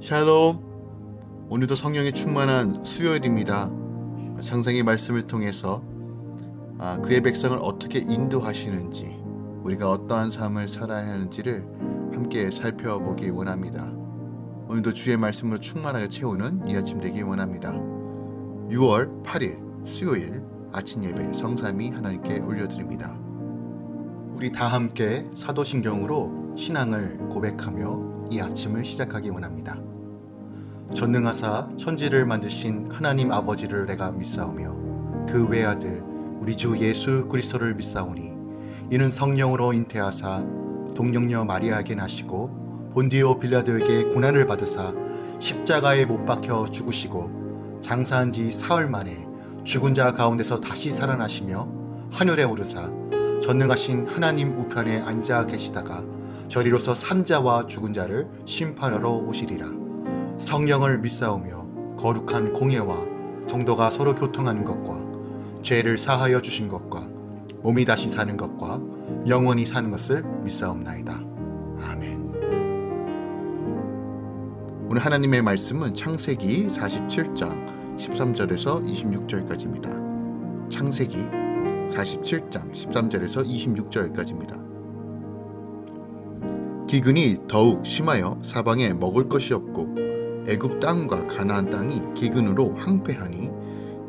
샬롬. 오늘도 성령의 충만한 수요일입니다. 상상의 말씀을 통해서 아, 그의 백성을 어떻게 인도하시는지 우리가 어떠한 삶을 살아야 하는지를 함께 살펴보기 원합니다. 오늘도 주의 말씀으로 충만하게 채우는 이 아침 되기 원합니다. 6월 8일 수요일 아침 예배 성삼이 하나님께 올려드립니다. 우리 다 함께 사도신경으로 신앙을 고백하며 이 아침을 시작하기 원합니다 전능하사 천지를 만드신 하나님 아버지를 내가 믿사오며 그 외아들 우리 주 예수 그리스도를 믿사오니 이는 성령으로 잉태하사 동령녀 마리아에게 나시고 본디오 빌라도에게 고난을 받으사 십자가에 못 박혀 죽으시고 장사한 지 사흘 만에 죽은 자 가운데서 다시 살아나시며 하늘에 오르사 전능하신 하나님 우편에 앉아 계시다가 저리로서 산자와 죽은 자를 심판하러 오시리라 성령을 믿사오며 거룩한 공예와 성도가 서로 교통하는 것과 죄를 사하여 주신 것과 몸이 다시 사는 것과 영원히 사는 것을 믿사옵나이다. 아멘. 오늘 하나님의 말씀은 창세기 47장 13절에서 26절까지입니다. 창세기 47장 13절에서 26절까지입니다. 기근이 더욱 심하여 사방에 먹을 것이 없고 애굽 땅과 가나안 땅이 기근으로 항폐하니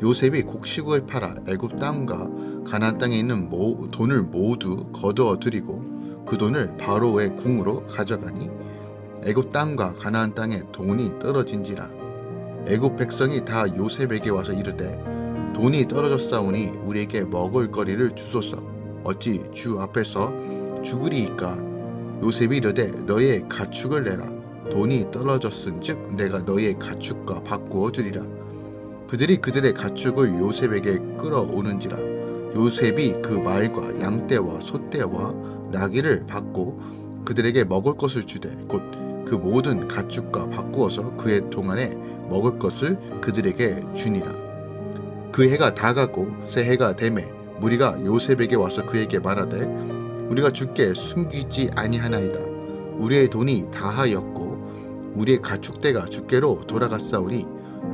요셉이 곡식을 팔아 애굽 땅과 가나안 땅에 있는 모, 돈을 모두 거두어 들이고 그 돈을 바로의 궁으로 가져가니 애굽 땅과 가나안 땅에 돈이 떨어진지라. 애굽 백성이 다 요셉에게 와서 이르되 돈이 떨어졌사오니 우리에게 먹을 거리를 주소서. 어찌 주 앞에서 죽으리이까? 요셉이 이르되 너의 가축을 내라 돈이 떨어졌은즉 내가 너희의 가축과 바꾸어 주리라. 그들이 그들의 가축을 요셉에게 끌어오는지라 요셉이 그 말과 양떼와 소떼와 나귀를 받고 그들에게 먹을 것을 주되 곧 그 모든 가축과 바꾸어서 그의 동안에 먹을 것을 그들에게 주니라. 그 해가 다가고 새 해가 되매 무리가 요셉에게 와서 그에게 말하되 우리가 주께 숨기지 아니하나이다. 우리의 돈이 다하였고 우리의 가축대가 주께로 돌아갔사오니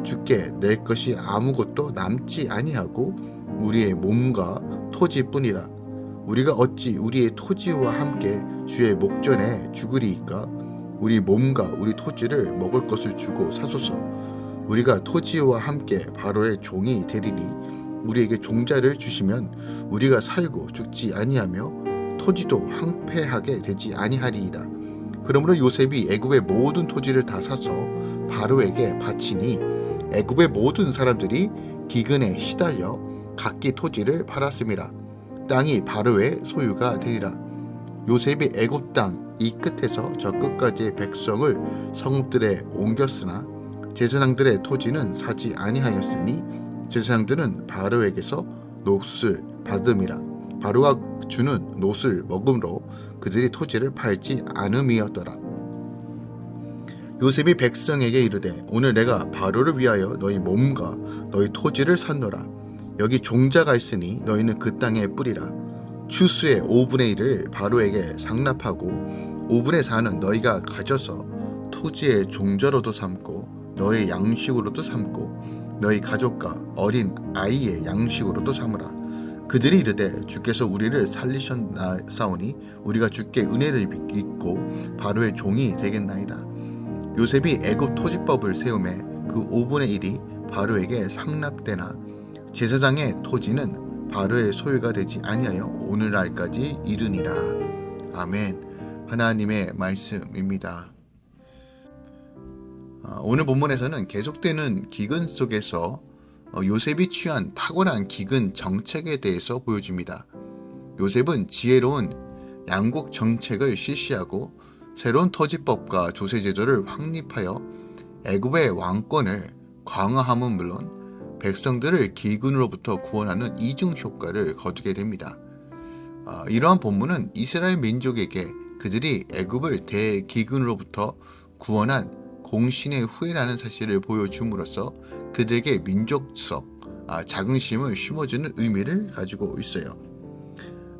주께 낼 것이 아무것도 남지 아니하고 우리의 몸과 토지뿐이라. 우리가 어찌 우리의 토지와 함께 주의 목전에 죽으리이까? 우리 몸과 우리 토지를 먹을 것을 주고 사소서. 우리가 토지와 함께 바로의 종이 되리니 우리에게 종자를 주시면 우리가 살고 죽지 아니하며 토지도 황폐하게 되지 아니하리이다 그러므로 요셉이 애굽의 모든 토지를 다 사서 바로에게 바치니 애굽의 모든 사람들이 기근에 시달려 각기 토지를 팔았습니다. 땅이 바로의 소유가 되리라. 요셉이 애굽 땅 이 끝에서 저 끝까지의 백성을 성들에 옮겼으나 제사장들의 토지는 사지 아니하였으니 제사장들은 바로에게서 노을 받음이라. 바로가 주는 노을 먹음으로 그들이 토지를 팔지 않음이었더라. 요셉이 백성에게 이르되 오늘 내가 바로를 위하여 너희 몸과 너희 토지를 샀노라. 여기 종자가 있으니 너희는 그 땅에 뿌리라. 추수의 5분의 1을 바로에게 상납하고 5분의 4는 너희가 가져서 토지의 종자로도 삼고 너희 양식으로도 삼고 너희 가족과 어린 아이의 양식으로도 삼으라. 그들이 이르되 주께서 우리를 살리셨사오니 우리가 주께 은혜를 입고 바로의 종이 되겠나이다. 요셉이 애굽 토지법을 세우매 그 5분의 1이 바로에게 상납되나 제사장의 토지는 바로의 소유가 되지 아니하여 오늘날까지 이르니라. 아멘. 하나님의 말씀입니다. 아, 오늘 본문에서는 계속되는 기근 속에서 어, 요셉이 취한 탁월한 기근 정책에 대해서 보여줍니다. 요셉은 지혜로운 양국 정책을 실시하고 새로운 터지법과 조세제도를 확립하여 애굽의 왕권을 강화함은 물론 백성들을 기근으로부터 구원하는 이중 효과를 거두게 됩니다. 어, 이러한 본문은 이스라엘 민족에게 그들이 애굽을 대기근으로부터 구원한 공신의 후예라는 사실을 보여줌으로써 그들에게 민족적 아, 자긍심을 심어주는 의미를 가지고 있어요.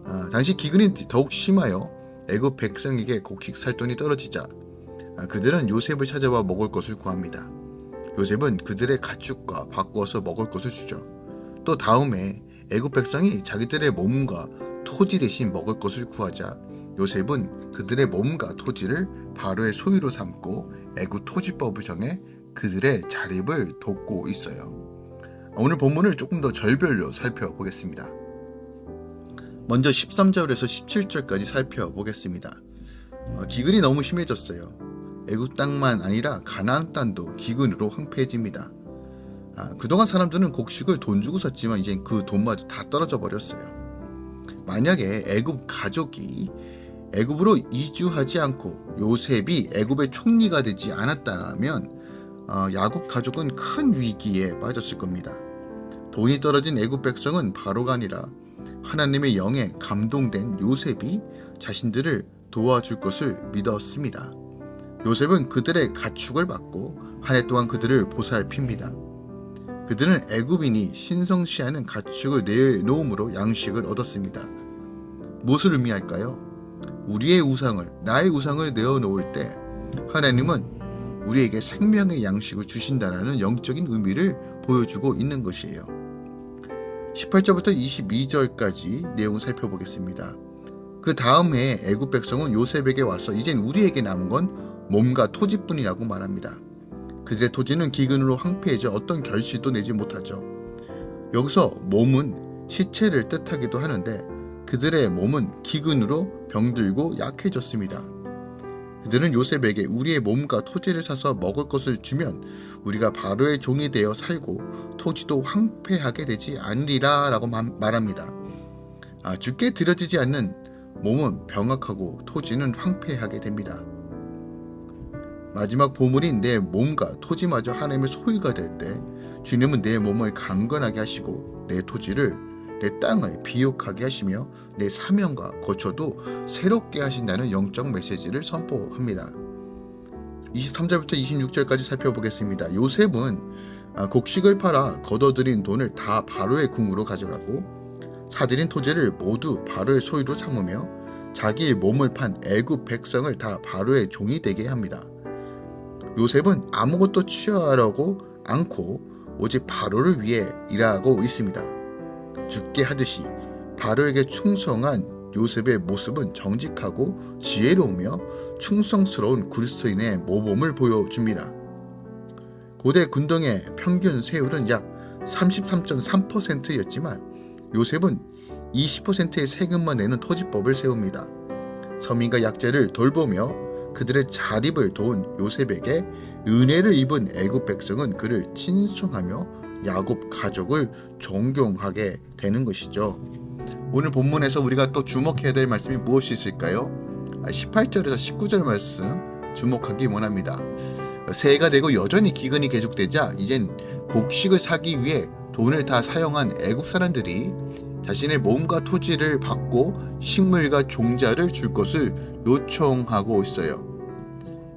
아, 당시 기근이 더욱 심하여 애굽 백성에게 곡식 살 돈이 떨어지자 아, 그들은 요셉을 찾아와 먹을 것을 구합니다. 요셉은 그들의 가축과 바꾸어서 먹을 것을 주죠. 또 다음에 애굽 백성이 자기들의 몸과 토지 대신 먹을 것을 구하자 요셉은 그들의 몸과 토지를 바로의 소유로 삼고 애굽 토지법을 정해 그들의 자립을 돕고 있어요. 오늘 본문을 조금 더 절별로 살펴보겠습니다. 먼저 13절에서 17절까지 살펴보겠습니다. 어, 기근이 너무 심해졌어요. 애굽 땅만 아니라 가나안 땅도 기근으로 황폐해집니다. 아, 그동안 사람들은 곡식을 돈 주고 샀지만 이제 그 돈마저 다 떨어져 버렸어요. 만약에 애굽 가족이 애굽으로 이주하지 않고 요셉이 애굽의 총리가 되지 않았다면 어, 야곱 가족은 큰 위기에 빠졌을 겁니다. 돈이 떨어진 애굽 백성은 바로가 아니라 하나님의 영에 감동된 요셉이 자신들을 도와줄 것을 믿었습니다. 요셉은 그들의 가축을 받고 한 해 동안 그들을 보살핍니다. 그들은 애굽인이 신성시하는 가축을 내놓음으로 양식을 얻었습니다. 무엇을 의미할까요? 우리의 우상을, 나의 우상을 내어놓을 때 하나님은 우리에게 생명의 양식을 주신다는 영적인 의미를 보여주고 있는 것이에요. 18절부터 22절까지 내용을 살펴보겠습니다. 그 다음 해에 애굽 백성은 요셉에게 와서 이젠 우리에게 남은 건 몸과 토지뿐이라고 말합니다. 그들의 토지는 기근으로 황폐해져 어떤 결실도 내지 못하죠. 여기서 몸은 시체를 뜻하기도 하는데 그들의 몸은 기근으로 병들고 약해졌습니다. 그들은 요셉에게 우리의 몸과 토지를 사서 먹을 것을 주면 우리가 바로의 종이 되어 살고 토지도 황폐하게 되지 않으리라 라고 말합니다. 아, 죽게 들여지지 않는 몸은 병악하고 토지는 황폐하게 됩니다. 마지막 보물인 내 몸과 토지마저 하나님의 소유가 될 때 주님은 내 몸을 강건하게 하시고 내 토지를 내 땅을 비옥하게 하시며 내 사명과 거처도 새롭게 하신다는 영적 메시지를 선포합니다. 23절부터 26절까지 살펴보겠습니다. 요셉은 아, 곡식을 팔아 거둬들인 돈을 다 바로의 궁으로 가져가고 사들인 토지를 모두 바로의 소유로 삼으며 자기의 몸을 판 애굽 백성을 다 바로의 종이 되게 합니다. 요셉은 아무것도 취하려고 않고 오직 바로를 위해 일하고 있습니다. 죽게 하듯이 바로에게 충성한 요셉의 모습은 정직하고 지혜로우며 충성스러운 그리스도인의 모범을 보여줍니다. 고대 군동의 평균 세율은 약 33.3%였지만 요셉은 20%의 세금만 내는 토지법을 세웁니다. 서민과 약자를 돌보며 그들의 자립을 도운 요셉에게 은혜를 입은 애굽 백성은 그를 친송하며 야곱 가족을 존경하게 되는 것이죠. 오늘 본문에서 우리가 또 주목해야 될 말씀이 무엇이 있을까요? 18절에서 아, 19절 말씀 주목하기 원합니다. 새해가 되고 여전히 기근이 계속되자 이젠 곡식을 사기 위해 돈을 다 사용한 애굽 사람들이 자신의 몸과 토지를 받고 식물과 종자를 줄 것을 요청하고 있어요.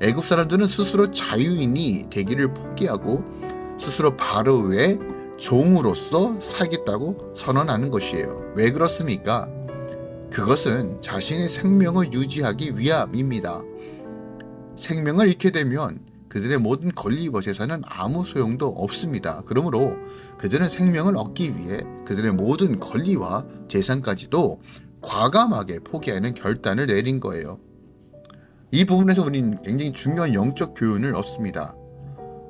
애굽 사람들은 스스로 자유인이 되기를 포기하고 스스로 바로의 종으로서 살겠다고 선언하는 것이에요. 왜 그렇습니까? 그것은 자신의 생명을 유지하기 위함입니다. 생명을 잃게 되면 그들의 모든 재산은 아무 소용도 없습니다. 그러므로 그들은 생명을 얻기 위해 그들의 모든 권리와 재산까지도 과감하게 포기하는 결단을 내린 거예요. 이 부분에서 우리는 굉장히 중요한 영적 교훈을 얻습니다.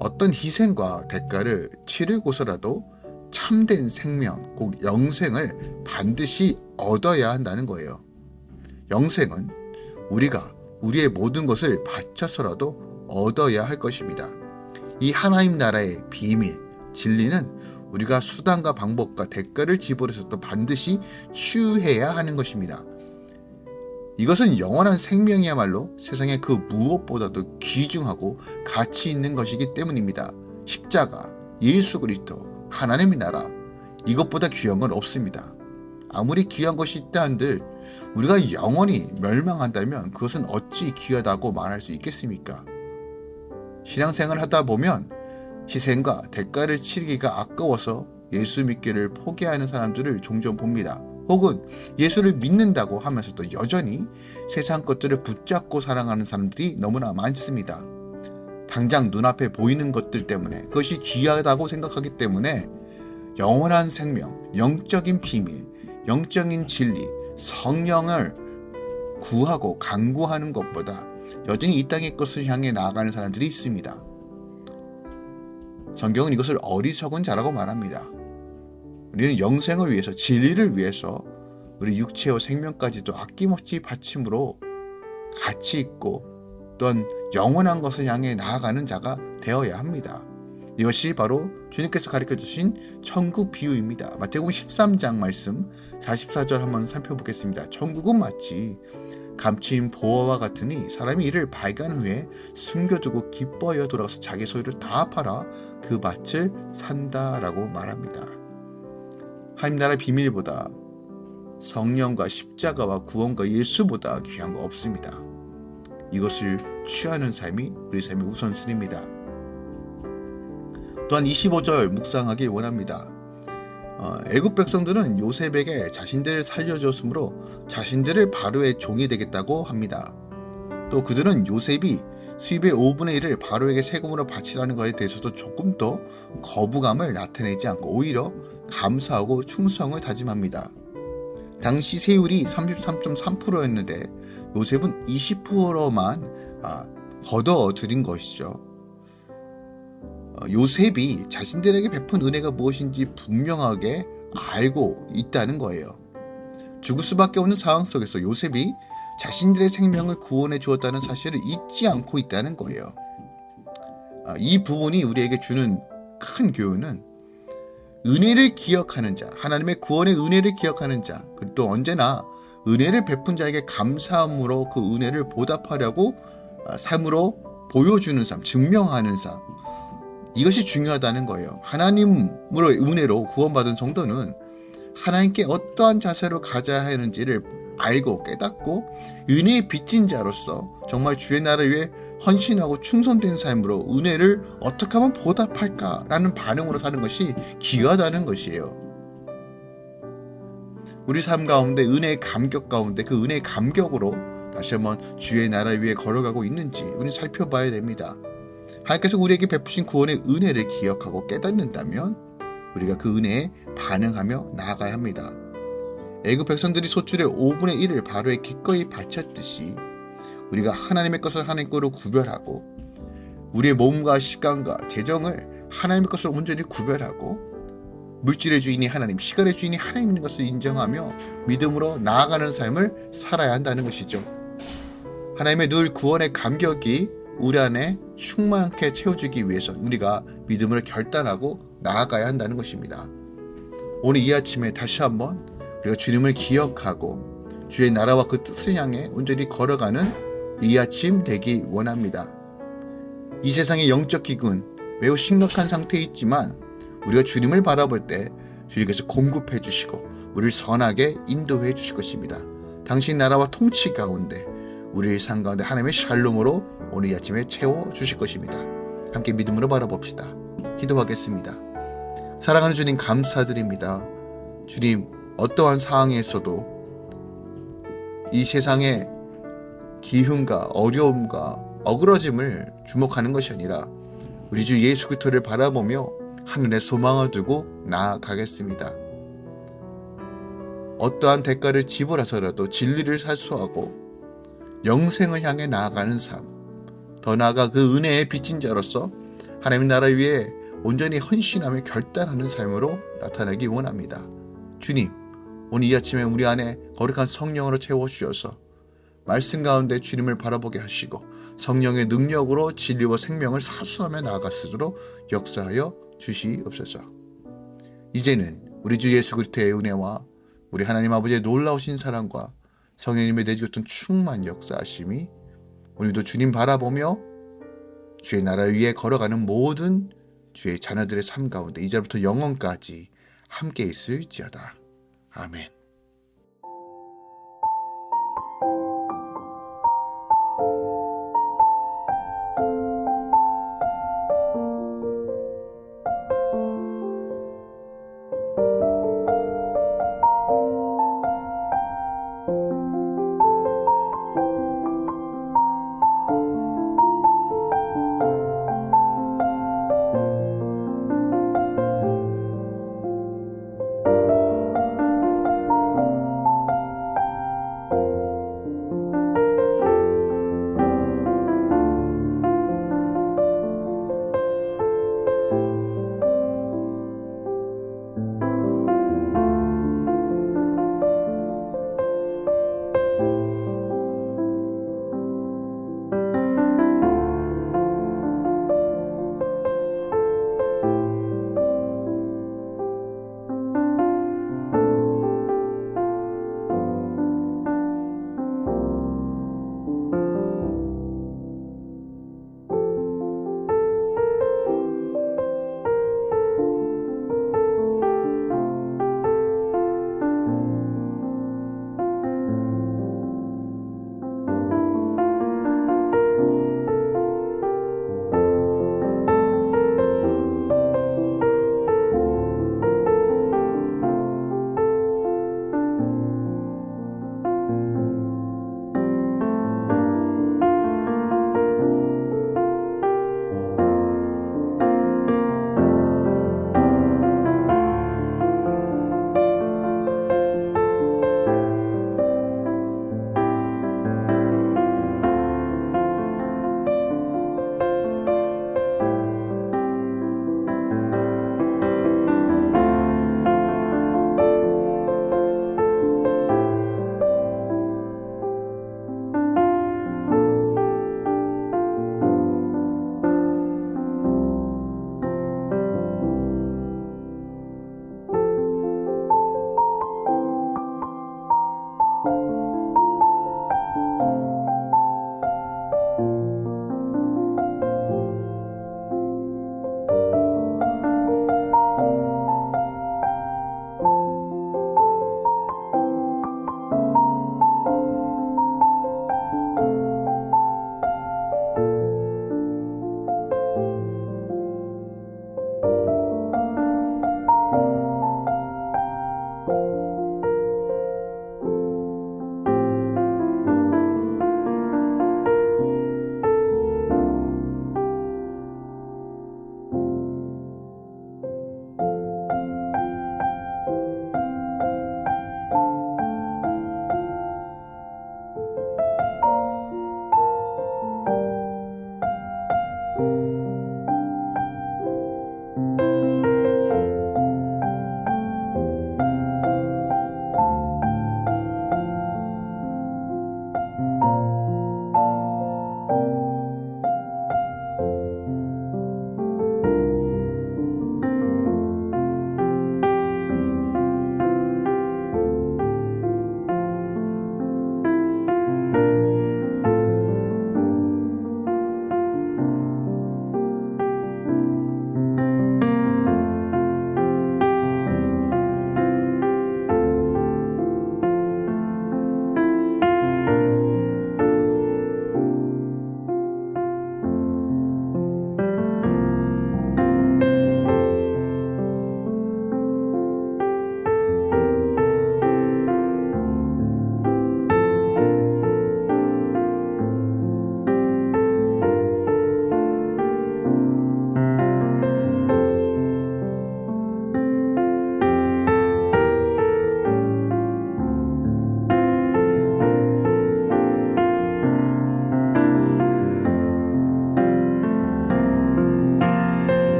어떤 희생과 대가를 치르고서라도 참된 생명, 곧 영생을 반드시 얻어야 한다는 거예요. 영생은 우리가 우리의 모든 것을 바쳐서라도 얻어야 할 것입니다. 이 하나님 나라의 비밀, 진리는 우리가 수단과 방법과 대가를 지불해서도 반드시 취해야 하는 것입니다. 이것은 영원한 생명이야말로 세상의 그 무엇보다도 귀중하고 가치 있는 것이기 때문입니다. 십자가, 예수 그리스도, 하나님의 나라 이것보다 귀한 건 없습니다. 아무리 귀한 것이 있다 한들 우리가 영원히 멸망한다면 그것은 어찌 귀하다고 말할 수 있겠습니까? 신앙생활 하다 보면 희생과 대가를 치르기가 아까워서 예수 믿기를 포기하는 사람들을 종종 봅니다. 혹은 예수를 믿는다고 하면서도 여전히 세상 것들을 붙잡고 살아가는 사람들이 너무나 많습니다. 당장 눈앞에 보이는 것들 때문에 그것이 귀하다고 생각하기 때문에 영원한 생명, 영적인 비밀, 영적인 진리, 성령을 구하고 강구하는 것보다 여전히 이 땅의 것을 향해 나아가는 사람들이 있습니다. 성경은 이것을 어리석은 자라고 말합니다. 우리는 영생을 위해서 진리를 위해서 우리 육체와 생명까지도 아낌없이 바침으로 가치 있고 또한 영원한 것을 향해 나아가는 자가 되어야 합니다. 이것이 바로 주님께서 가르쳐 주신 천국 비유입니다. 마태복음 13장 말씀 44절 한번 살펴보겠습니다. 천국은 마치 감추인 보화와 같으니 사람이 이를 발견한 후에 숨겨두고 기뻐하여 돌아가서 자기 소유를 다 팔아 그 밭을 산다라고 말합니다. 하나님 나라 비밀보다 성령과 십자가와 구원과 예수보다 귀한 거 없습니다. 이것을 취하는 삶이 우리 삶의 우선순위입니다. 또한 25절 묵상하길 원합니다. 어, 애굽 백성들은 요셉에게 자신들을 살려줬으므로 자신들을 바로의 종이 되겠다고 합니다. 또 그들은 요셉이 수입의 5분의 1을 바로에게 세금으로 바치라는 것에 대해서도 조금 더 거부감을 나타내지 않고 오히려 감사하고 충성을 다짐합니다. 당시 세율이 33.3%였는데 요셉은 20%만 아, 걷어 들인 것이죠. 어, 요셉이 자신들에게 베푼 은혜가 무엇인지 분명하게 알고 있다는 거예요. 죽을 수밖에 없는 상황 속에서 요셉이 자신들의 생명을 구원해 주었다는 사실을 잊지 않고 있다는 거예요. 아, 이 부분이 우리에게 주는 큰 교훈은 은혜를 기억하는 자, 하나님의 구원의 은혜를 기억하는 자, 그리고 또 언제나 은혜를 베푼 자에게 감사함으로 그 은혜를 보답하려고 아, 삶으로 보여주는 삶, 증명하는 삶, 이것이 중요하다는 거예요. 하나님으로 은혜로 구원받은 성도는 하나님께 어떠한 자세로 가져야 하는지를 알고 깨닫고 은혜의 빚진 자로서 정말 주의 나라를 위해 헌신하고 충성된 삶으로 은혜를 어떻게 하면 보답할까라는 반응으로 사는 것이 귀하다는 것이에요. 우리 삶 가운데 은혜의 감격 가운데 그 은혜의 감격으로 다시 한번 주의 나라를 위해 걸어가고 있는지 우리 살펴봐야 됩니다. 하나님께서 우리에게 베푸신 구원의 은혜를 기억하고 깨닫는다면 우리가 그 은혜에 반응하며 나아가야 합니다. 애굽 백성들이 소출의 5분의 1을 바로에 기꺼이 바쳤듯이 우리가 하나님의 것을 하나님 거로 구별하고 우리의 몸과 시간과 재정을 하나님의 것을 온전히 구별하고 물질의 주인이 하나님, 시간의 주인이 하나님인 것을 인정하며 믿음으로 나아가는 삶을 살아야 한다는 것이죠. 하나님의 늘 구원의 감격이 우리 안에 충만하게 채워주기 위해서 우리가 믿음을 결단하고 나아가야 한다는 것입니다. 오늘 이 아침에 다시 한번 우리가 주님을 기억하고 주의 나라와 그 뜻을 향해 온전히 걸어가는 이 아침 되기 원합니다. 이 세상의 영적 기근 매우 심각한 상태에 있지만 우리가 주님을 바라볼 때 주님께서 공급해 주시고 우리를 선하게 인도해 주실 것입니다. 당신 나라와 통치 가운데 우리의 삶 가운데 하나님의 샬롬으로 오늘 이 아침에 채워 주실 것입니다. 함께 믿음으로 바라봅시다. 기도하겠습니다. 사랑하는 주님 감사드립니다. 주님 어떠한 상황에서도 이 세상의 기흉과 어려움과 어그러짐을 주목하는 것이 아니라 우리 주 예수 그리스도를 바라보며 하늘에 소망을 두고 나아가겠습니다. 어떠한 대가를 지불해서라도 진리를 살수하고 영생을 향해 나아가는 삶, 더 나아가 그 은혜의 빚진 자로서 하나님 나라 위에 온전히 헌신하며 결단하는 삶으로 나타나기 원합니다. 주님, 오늘 이 아침에 우리 안에 거룩한 성령으로 채워주셔서 말씀 가운데 주님을 바라보게 하시고 성령의 능력으로 진리와 생명을 사수하며 나아갈 수 있도록 역사하여 주시옵소서. 이제는 우리 주 예수 그리스도의 은혜와 우리 하나님 아버지의 놀라우신 사랑과 성령님의 내주셨던 충만 역사하심이 오늘도 주님 바라보며 주의 나라를 위해 걸어가는 모든 주의 자녀들의 삶 가운데 이제부터 영원까지 함께 있을지어다. 아멘.